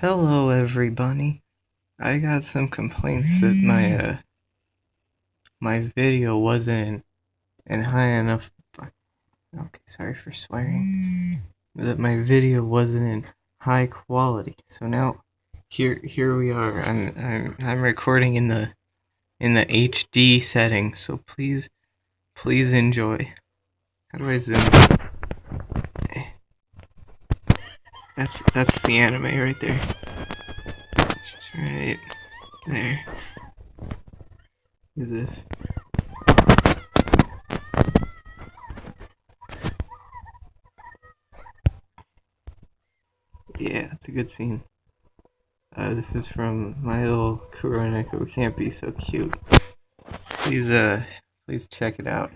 Hello everybody. I got some complaints that my uh my video wasn't in high enough Okay, sorry for swearing. That my video wasn't in high quality. So now here here we are. I'm I'm I'm recording in the in the HD setting. So please please enjoy. How do I zoom? That's that's the anime right there. Just right there. Is this? Yeah, it's a good scene. Uh, this is from my little Kuroneko Can't Be So Cute. Please, uh, please check it out.